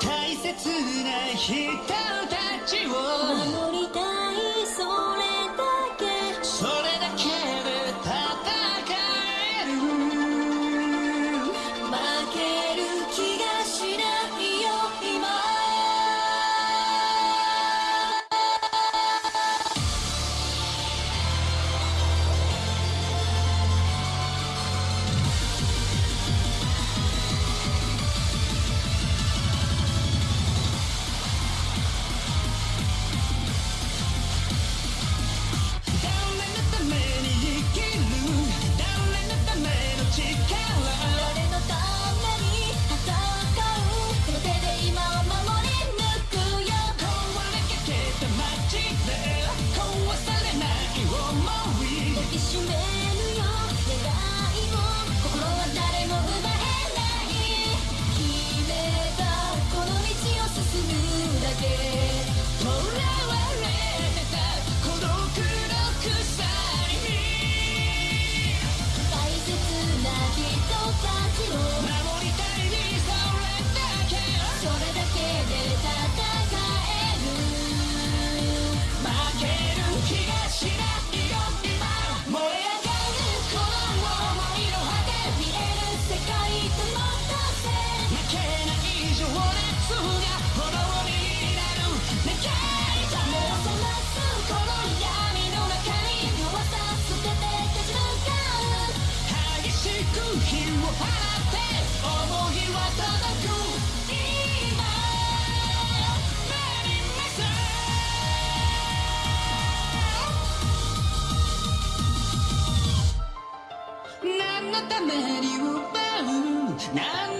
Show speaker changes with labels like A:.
A: 大切な人たちを。 난